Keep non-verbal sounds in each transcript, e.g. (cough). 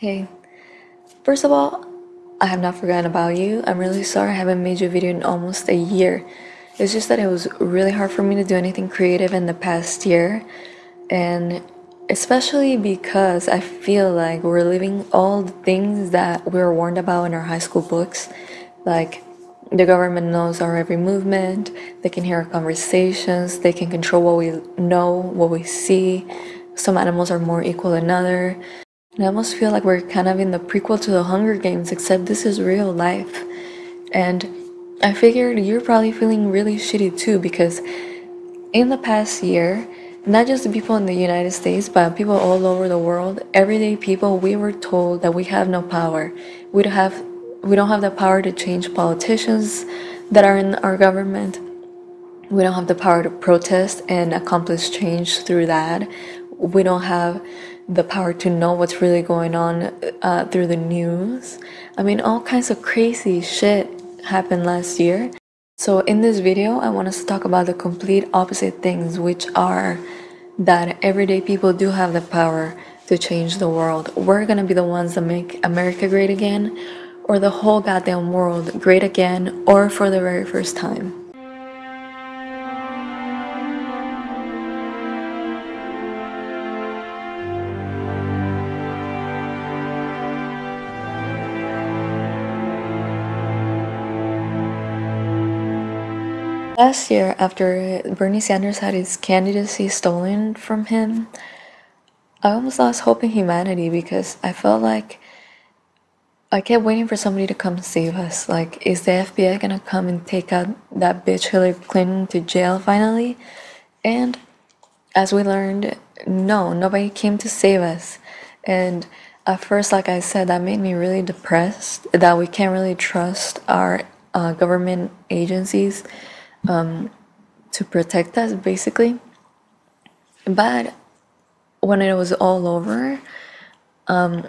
Hey, first of all, I have not forgotten about you. I'm really sorry I haven't made you a video in almost a year. It's just that it was really hard for me to do anything creative in the past year, and especially because I feel like we're living all the things that we were warned about in our high school books. Like, the government knows our every movement, they can hear our conversations, they can control what we know, what we see. Some animals are more equal than others. I almost feel like we're kind of in the prequel to the Hunger Games, except this is real life. And I figured you're probably feeling really shitty too because in the past year, not just the people in the United States, but people all over the world, everyday people, we were told that we have no power. We don't have we don't have the power to change politicians that are in our government. We don't have the power to protest and accomplish change through that. We don't have the power to know what's really going on uh, through the news. I mean, all kinds of crazy shit happened last year. So in this video, I want us to talk about the complete opposite things, which are that everyday people do have the power to change the world. We're gonna be the ones that make America great again, or the whole goddamn world great again, or for the very first time. Last year, after Bernie Sanders had his candidacy stolen from him, I almost lost hope in humanity because I felt like I kept waiting for somebody to come save us. Like, is the FBI gonna come and take out that bitch Hillary Clinton to jail finally? And as we learned, no, nobody came to save us. And at first, like I said, that made me really depressed that we can't really trust our uh, government agencies um, to protect us, basically. But when it was all over, um,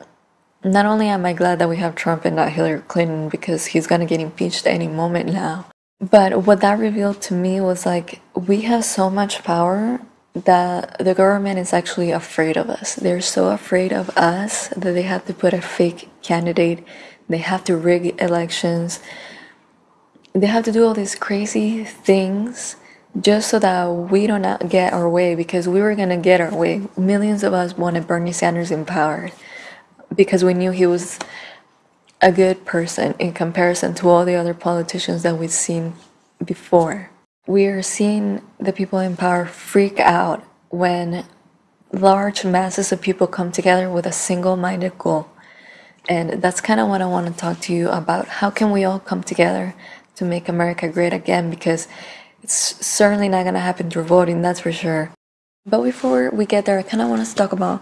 not only am I glad that we have Trump and not Hillary Clinton because he's gonna get impeached any moment now, but what that revealed to me was like we have so much power that the government is actually afraid of us. They're so afraid of us that they have to put a fake candidate, they have to rig elections, they have to do all these crazy things just so that we don't get our way because we were gonna get our way. Millions of us wanted Bernie Sanders in power because we knew he was a good person in comparison to all the other politicians that we've seen before. We are seeing the people in power freak out when large masses of people come together with a single minded goal. And that's kind of what I want to talk to you about. How can we all come together to make America great again because it's certainly not going to happen through voting, that's for sure. But before we get there, I kind of want to talk about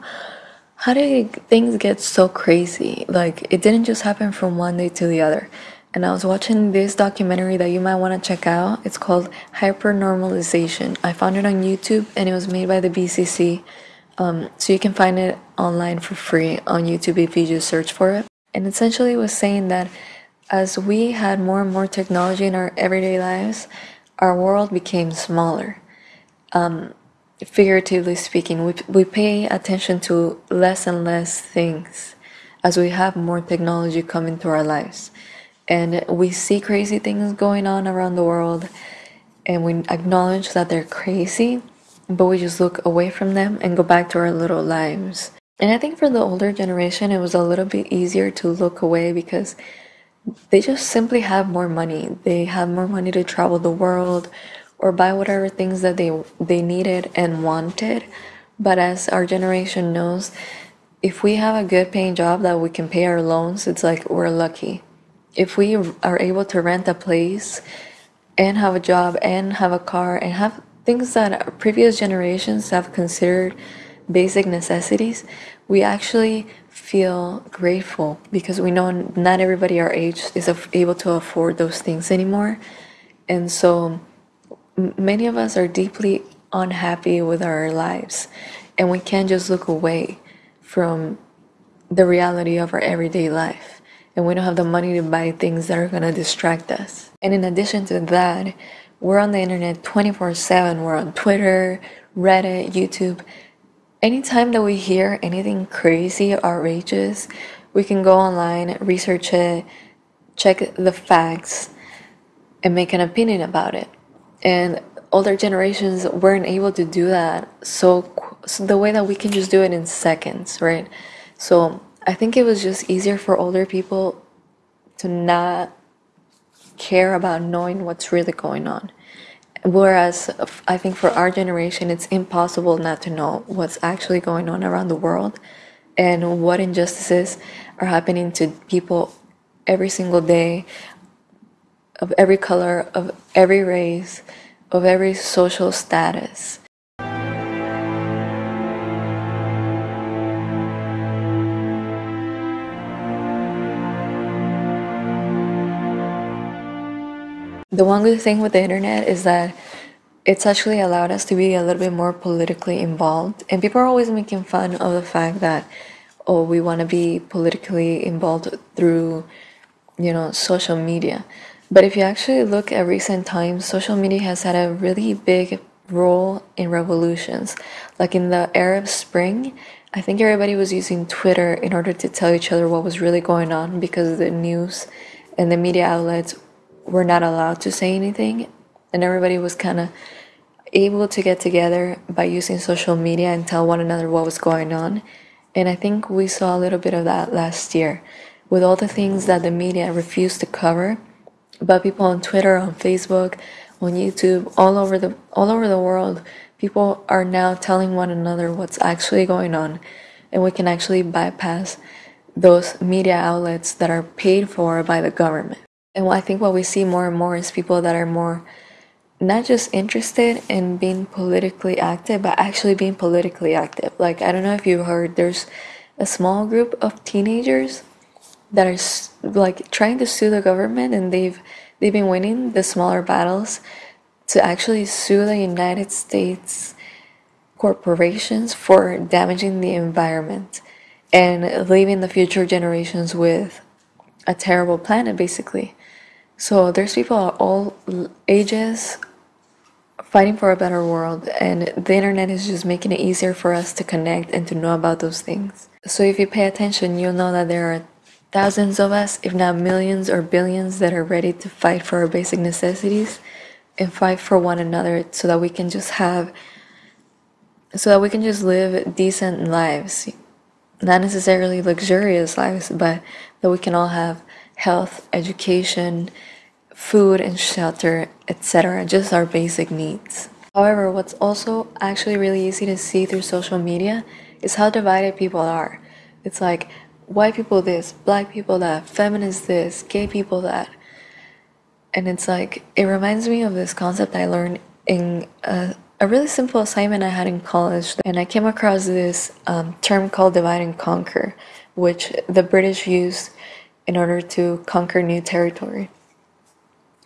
how did things get so crazy? Like, it didn't just happen from one day to the other. And I was watching this documentary that you might want to check out. It's called Hypernormalization. I found it on YouTube and it was made by the BCC. Um, so you can find it online for free on YouTube if you just search for it. And essentially, it was saying that as we had more and more technology in our everyday lives, our world became smaller. Um, figuratively speaking, we, we pay attention to less and less things as we have more technology come into our lives. And we see crazy things going on around the world, and we acknowledge that they're crazy, but we just look away from them and go back to our little lives. And I think for the older generation, it was a little bit easier to look away because they just simply have more money. They have more money to travel the world or buy whatever things that they they needed and wanted. But as our generation knows, if we have a good paying job that we can pay our loans, it's like we're lucky. If we are able to rent a place and have a job and have a car and have things that previous generations have considered basic necessities, we actually feel grateful because we know not everybody our age is able to afford those things anymore. And so many of us are deeply unhappy with our lives and we can't just look away from the reality of our everyday life. And we don't have the money to buy things that are going to distract us. And in addition to that, we're on the internet 24 7. We're on Twitter, Reddit, YouTube anytime that we hear anything crazy, or outrageous, we can go online, research it, check the facts, and make an opinion about it. And older generations weren't able to do that so, so the way that we can just do it in seconds, right? So I think it was just easier for older people to not care about knowing what's really going on. Whereas I think for our generation, it's impossible not to know what's actually going on around the world and what injustices are happening to people every single day of every color, of every race, of every social status. The one good thing with the internet is that it's actually allowed us to be a little bit more politically involved. And people are always making fun of the fact that, oh, we want to be politically involved through, you know, social media. But if you actually look at recent times, social media has had a really big role in revolutions. Like in the Arab Spring, I think everybody was using Twitter in order to tell each other what was really going on because the news and the media outlets were not allowed to say anything, and everybody was kind of able to get together by using social media and tell one another what was going on. And I think we saw a little bit of that last year with all the things that the media refused to cover. But people on Twitter, on Facebook, on YouTube, all over the all over the world, people are now telling one another what's actually going on, and we can actually bypass those media outlets that are paid for by the government. And I think what we see more and more is people that are more not just interested in being politically active, but actually being politically active. Like, I don't know if you heard, there's a small group of teenagers that are like trying to sue the government and they've they've been winning the smaller battles to actually sue the United States corporations for damaging the environment and leaving the future generations with a terrible planet basically. So there's people of all ages fighting for a better world, and the internet is just making it easier for us to connect and to know about those things. So if you pay attention, you'll know that there are thousands of us, if not millions or billions, that are ready to fight for our basic necessities and fight for one another so that we can just have so that we can just live decent lives not necessarily luxurious lives but that we can all have health, education, food and shelter, etc., just our basic needs. However, what's also actually really easy to see through social media is how divided people are. It's like white people this, black people that, feminists this, gay people that. And it's like, it reminds me of this concept I learned in a, a really simple assignment I had in college. And I came across this um, term called divide and conquer, which the British used in order to conquer new territory.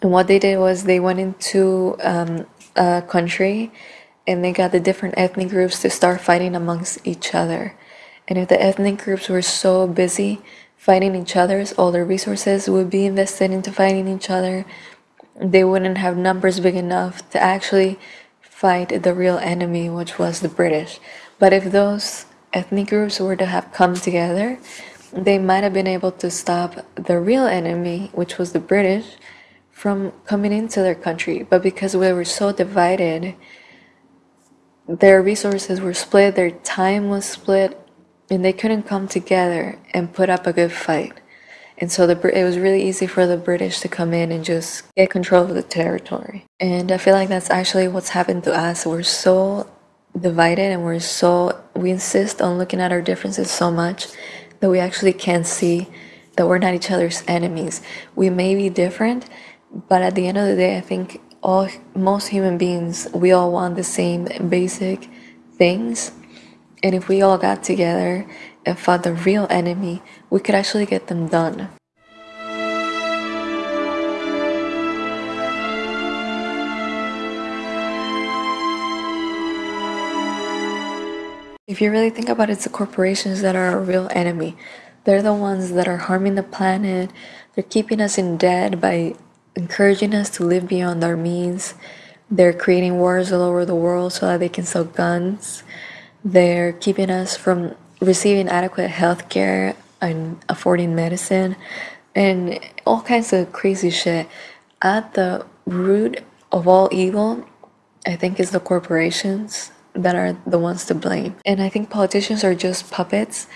And what they did was they went into um, a country and they got the different ethnic groups to start fighting amongst each other. And if the ethnic groups were so busy fighting each other's, all their resources would be invested into fighting each other. They wouldn't have numbers big enough to actually fight the real enemy, which was the British. But if those ethnic groups were to have come together, they might have been able to stop the real enemy, which was the British, from coming into their country. But because we were so divided, their resources were split, their time was split, and they couldn't come together and put up a good fight. And so the, it was really easy for the British to come in and just get control of the territory. And I feel like that's actually what's happened to us. We're so divided and we're so, we insist on looking at our differences so much that we actually can't see that we're not each other's enemies. We may be different, but at the end of the day, I think all most human beings we all want the same basic things. And if we all got together and fought the real enemy, we could actually get them done. If you really think about it, it's the corporations that are our real enemy. They're the ones that are harming the planet. They're keeping us in debt by encouraging us to live beyond our means. They're creating wars all over the world so that they can sell guns. they're keeping us from receiving adequate health care and affording medicine and all kinds of crazy shit. At the root of all evil, I think, is the corporations that are the ones to blame. And I think politicians are just puppets.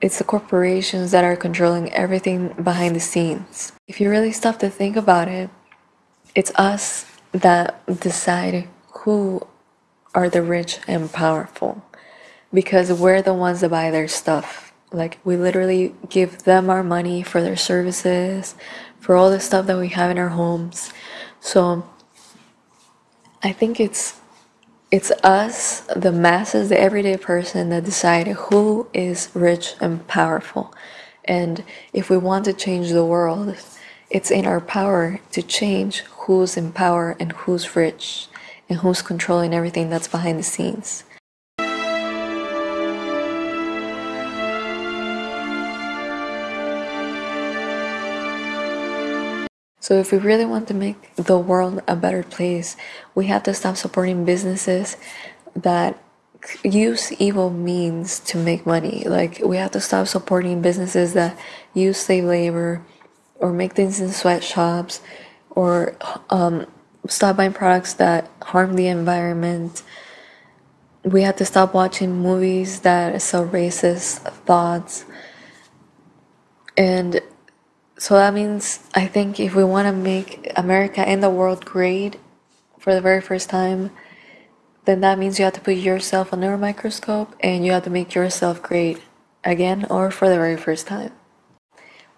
It's the corporations that are controlling everything behind the scenes. If you really stop to think about it, it's us that decide who are the rich and powerful because we're the ones that buy their stuff. Like, we literally give them our money for their services, for all the stuff that we have in our homes. So, I think it's it's us, the masses, the everyday person that decide who is rich and powerful. And if we want to change the world, it's in our power to change who's in power and who's rich and who's controlling everything that's behind the scenes. So, if we really want to make the world a better place, we have to stop supporting businesses that use evil means to make money. Like, we have to stop supporting businesses that use slave labor or make things in sweatshops or um, stop buying products that harm the environment. We have to stop watching movies that sell racist thoughts. And so that means I think if we want to make America and the world great for the very first time, then that means you have to put yourself under a microscope and you have to make yourself great again or for the very first time.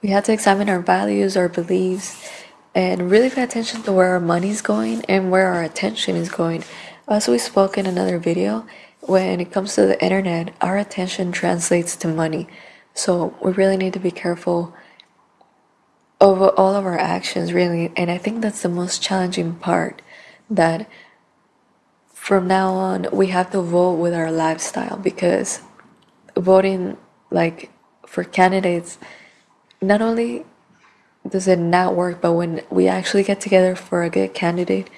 We have to examine our values, our beliefs, and really pay attention to where our money is going and where our attention is going. As we spoke in another video, when it comes to the internet, our attention translates to money. So we really need to be careful over all of our actions really and i think that's the most challenging part that from now on we have to vote with our lifestyle because voting like for candidates not only does it not work but when we actually get together for a good candidate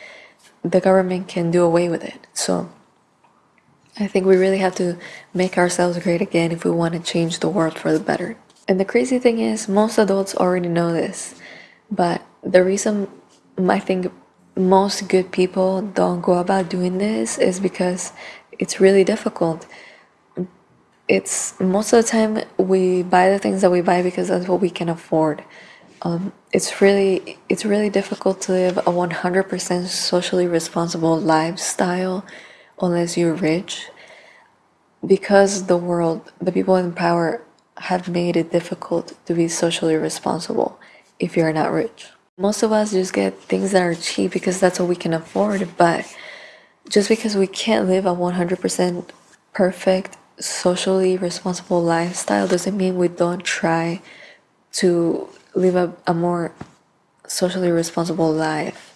the government can do away with it. So i think we really have to make ourselves great again if we want to change the world for the better and the crazy thing is, most adults already know this. But the reason I think most good people don't go about doing this is because it's really difficult. It's most of the time we buy the things that we buy because that's what we can afford. Um, it's really it's really difficult to live a 100% socially responsible lifestyle unless you're rich because the world the people in power have made it difficult to be socially responsible if you're not rich. Most of us just get things that are cheap because that's what we can afford, but just because we can't live a 100% perfect, socially responsible lifestyle doesn't mean we don't try to live a, a more socially responsible life.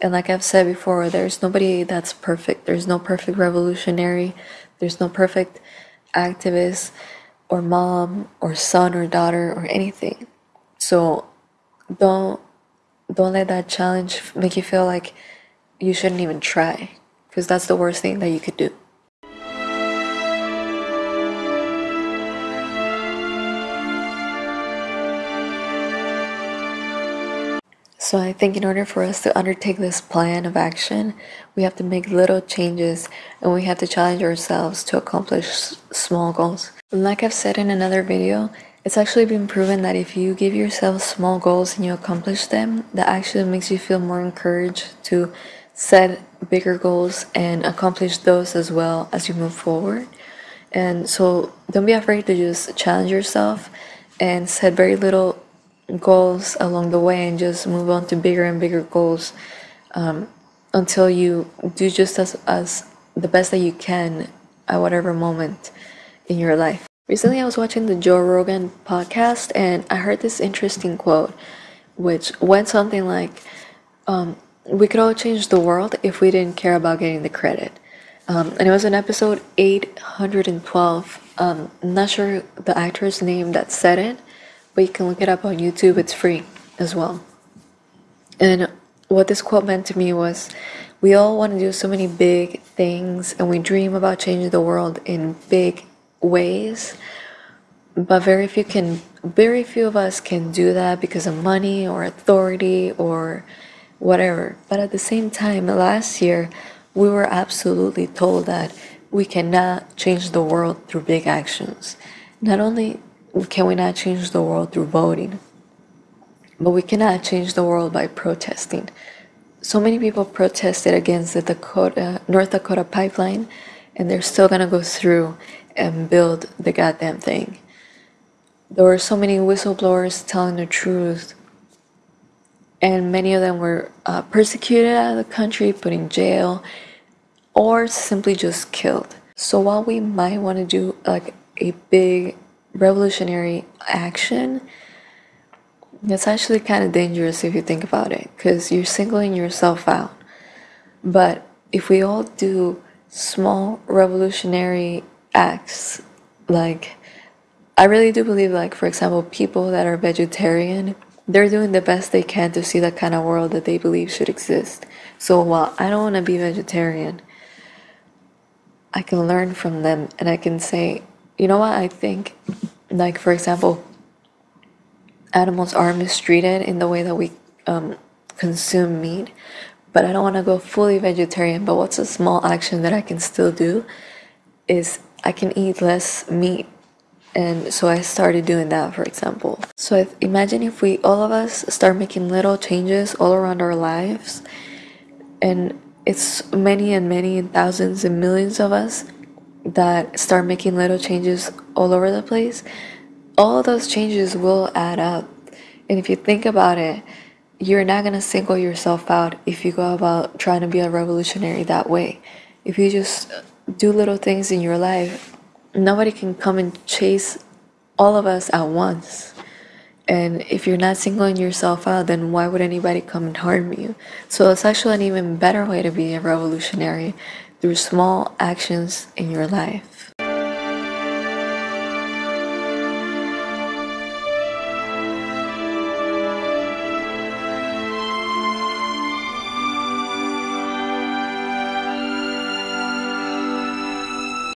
And like I've said before, there's nobody that's perfect. There's no perfect revolutionary, there's no perfect activist or mom or son or daughter or anything. So don't don't let that challenge make you feel like you shouldn't even try because that's the worst thing that you could do. So I think in order for us to undertake this plan of action, we have to make little changes and we have to challenge ourselves to accomplish small goals. Like I've said in another video, it's actually been proven that if you give yourself small goals and you accomplish them, that actually makes you feel more encouraged to set bigger goals and accomplish those as well as you move forward. And so don't be afraid to just challenge yourself and set very little goals along the way and just move on to bigger and bigger goals um, until you do just as, as the best that you can at whatever moment in your life. Recently, I was watching the Joe Rogan podcast and I heard this interesting quote, which went something like, um, We could all change the world if we didn't care about getting the credit. Um, and it was in episode 812. Um, I'm not sure the actor's name that said it, but you can look it up on YouTube, it's free as well. And what this quote meant to me was we all want to do so many big things and we dream about changing the world in big ways but very few can very few of us can do that because of money or authority or whatever. But at the same time last year we were absolutely told that we cannot change the world through big actions. Not only can we not change the world through voting but we cannot change the world by protesting. So many people protested against the dakota north dakota pipeline and they're still gonna go through and build the goddamn thing. There were so many whistleblowers telling the truth and many of them were uh, persecuted out of the country put in jail or simply just killed. So while we might want to do like a big revolutionary action it's actually kind of dangerous if you think about it because you're singling yourself out. But if we all do small revolutionary acts like I really do believe, like, for example, people that are vegetarian, they're doing the best they can to see the kind of world that they believe should exist. So while I don't want to be vegetarian, I can learn from them and I can say, you know what, I think, like, for example, animals are mistreated in the way that we um, consume meat, but I don't want to go fully vegetarian. But what's a small action that I can still do is I can eat less meat. And so I started doing that for example. So imagine if we all of us start making little changes all around our lives. And it's many and many and thousands and millions of us that start making little changes all over the place. All those changes will add up. And if you think about it you're not going to single yourself out if you go about trying to be a revolutionary that way. If you just do little things in your life nobody can come and chase all of us at once. And if you're not singling yourself out, then why would anybody come and harm you? So it's actually an even better way to be a revolutionary through small actions in your life.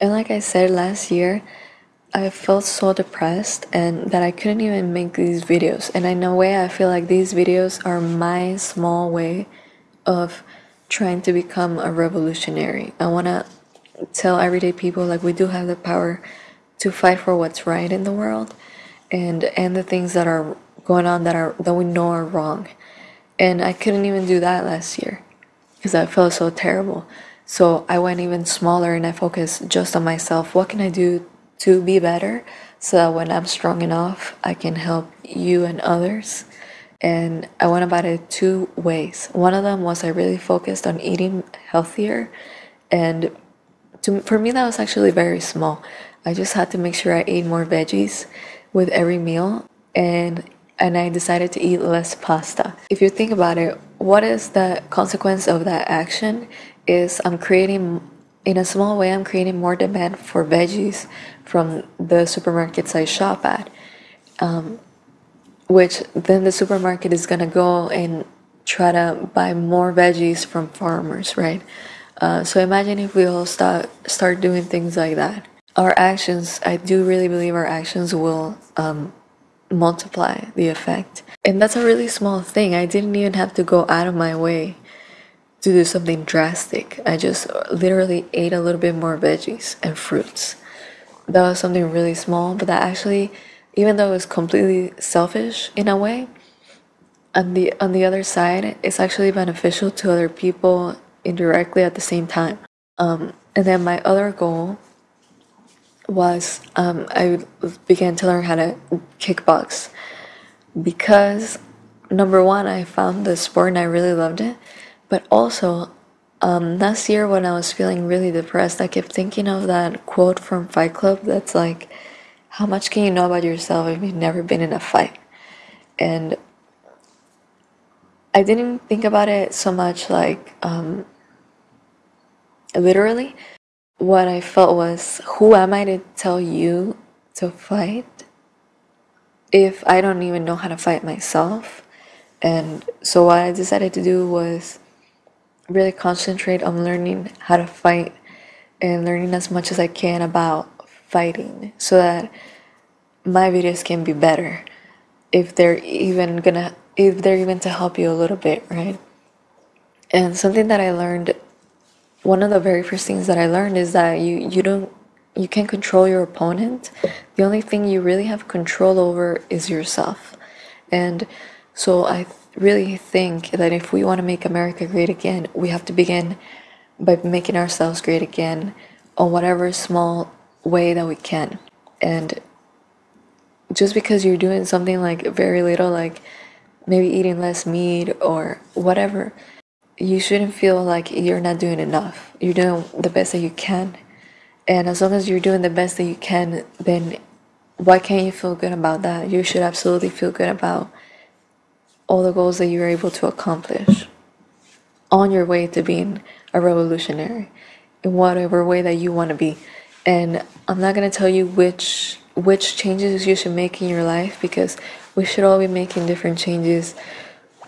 And like I said last year, I felt so depressed and that I couldn't even make these videos. And in a way, I feel like these videos are my small way of trying to become a revolutionary. I want to tell everyday people like we do have the power to fight for what's right in the world and and the things that are going on that are that we know are wrong. And I couldn't even do that last year because I felt so terrible. So I went even smaller and I focused just on myself. What can I do to be better so that when I'm strong enough, I can help you and others? And I went about it two ways. One of them was I really focused on eating healthier. And to, for me, that was actually very small. I just had to make sure I ate more veggies with every meal. And and I decided to eat less pasta. If you think about it, what is the consequence of that action? Is I'm creating, in a small way, I'm creating more demand for veggies from the supermarkets I shop at. Um, which then the supermarket is gonna go and try to buy more veggies from farmers, right? Uh, so imagine if we all start start doing things like that. Our actions, I do really believe our actions will um, multiply the effect, and that's a really small thing. I didn't even have to go out of my way to do something drastic. I just literally ate a little bit more veggies and fruits. That was something really small, but that actually, even though it was completely selfish in a way, on the on the other side, it's actually beneficial to other people indirectly at the same time. Um, and then my other goal was um, I began to learn how to kickbox because number one, I found the sport and I really loved it. But also, um, last year when I was feeling really depressed, I kept thinking of that quote from Fight Club that's like, How much can you know about yourself if you've never been in a fight? And I didn't think about it so much like um, literally. What I felt was, Who am I to tell you to fight if I don't even know how to fight myself? And so, what I decided to do was really concentrate on learning how to fight and learning as much as I can about fighting so that my videos can be better if they're even gonna if they're even to help you a little bit right? And something that i learned one of the very first things that i learned is that you you don't you can't control your opponent. The only thing you really have control over is yourself. And so i really think that if we want to make america great again we have to begin by making ourselves great again on whatever small way that we can and just because you're doing something like very little, like maybe eating less meat or whatever, you shouldn't feel like you're not doing enough. You're doing the best that you can. And as long as you're doing the best that you can, then why can't you feel good about that? You should absolutely feel good about all the goals that you're able to accomplish on your way to being a revolutionary in whatever way that you want to be. And I'm not going to tell you which which changes you should make in your life because we should all be making different changes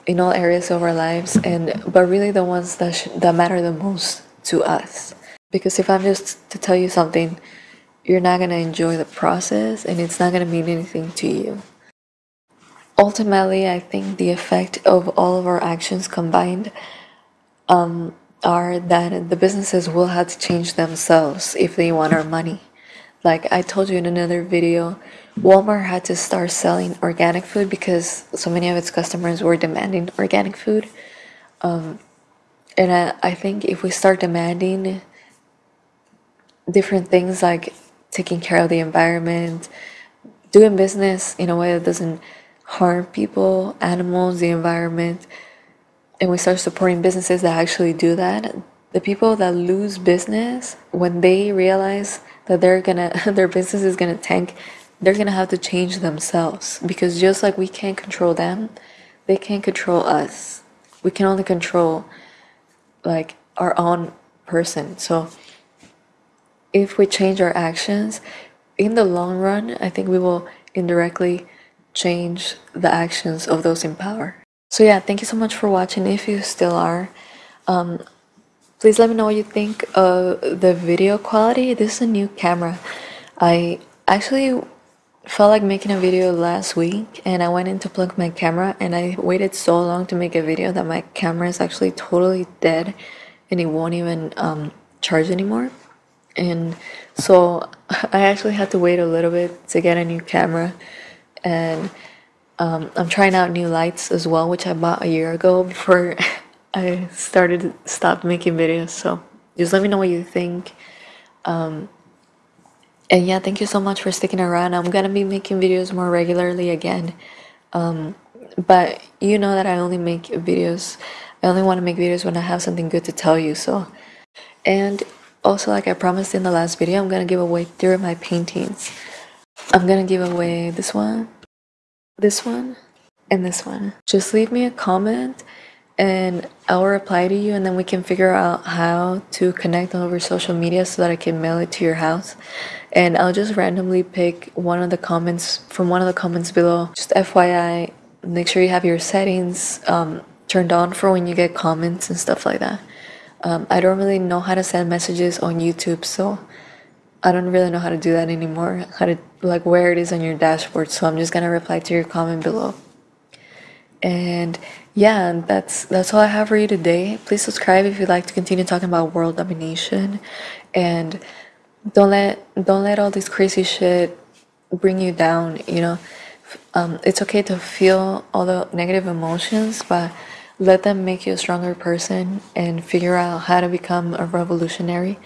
in all areas of our lives and but really the ones that that matter the most to us because if i'm just to tell you something you're not going to enjoy the process and it's not going to mean anything to you ultimately i think the effect of all of our actions combined um, are that the businesses will have to change themselves if they want our money like I told you in another video, Walmart had to start selling organic food because so many of its customers were demanding organic food. Um, and I, I think if we start demanding different things like taking care of the environment, doing business in a way that doesn't harm people, animals, the environment, and we start supporting businesses that actually do that, the people that lose business when they realize that they're gonna (laughs) their business is gonna tank they're gonna have to change themselves. Because just like we can't control them they can't control us. We can only control like our own person. So if we change our actions in the long run i think we will indirectly change the actions of those in power so yeah thank you so much for watching if you still are um, Please let me know what you think of the video quality. This is a new camera. I actually felt like making a video last week and I went in to plug my camera and I waited so long to make a video that my camera is actually totally dead and it won't even um, charge anymore. And so (laughs) I actually had to wait a little bit to get a new camera and um, I'm trying out new lights as well, which I bought a year ago (laughs) before I started stop making videos. So just let me know what you think. Um, and yeah, thank you so much for sticking around. I'm gonna be making videos more regularly again. Um, but you know that I only make videos. I only want to make videos when I have something good to tell you. So, and also like I promised in the last video, I'm gonna give away three of my paintings. I'm gonna give away this one, this one, and this one. Just leave me a comment and I'll reply to you and then we can figure out how to connect over social media so that I can mail it to your house. And I'll just randomly pick one of the comments from one of the comments below. Just FYI, make sure you have your settings um, turned on for when you get comments and stuff like that. Um, I don't really know how to send messages on YouTube, so I don't really know how to do that anymore. How to like where it is on your dashboard. So I'm just gonna reply to your comment below. And yeah, that's that's all I have for you today. Please subscribe if you'd like to continue talking about world domination, and don't let don't let all this crazy shit bring you down. You know, um, it's okay to feel all the negative emotions, but let them make you a stronger person and figure out how to become a revolutionary.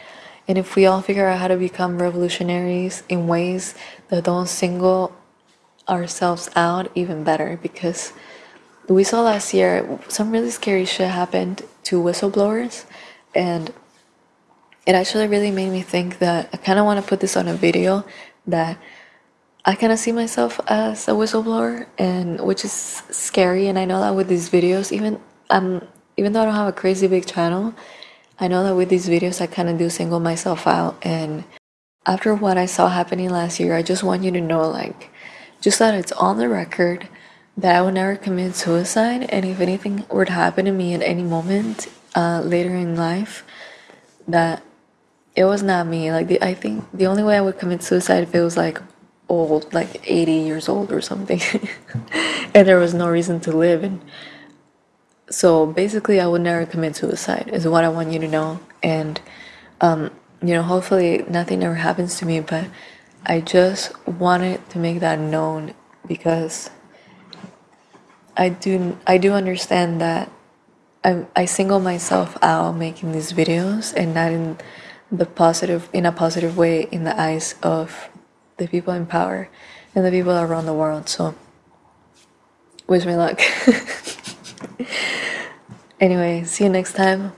And if we all figure out how to become revolutionaries in ways that don't single ourselves out, even better, because we saw last year some really scary shit happened to whistleblowers. And it actually really made me think that I kind of want to put this on a video that I kind of see myself as a whistleblower and which is scary and I know that with these videos even um even though I don't have a crazy big channel I know that with these videos I kind of do single myself out and after what I saw happening last year I just want you to know like just that it's on the record that I would never commit suicide, and if anything were to happen to me at any moment, uh, later in life that it was not me. Like the, I think the only way I would commit suicide if it was like old, like 80 years old or something, (laughs) and there was no reason to live. And so basically, I would never commit suicide. Is what I want you to know. And um, you know, hopefully nothing ever happens to me. But I just wanted to make that known because I do I do understand that I I single myself out making these videos and not in the positive in a positive way in the eyes of the people in power and the people around the world. So wish me luck. (laughs) anyway, see you next time.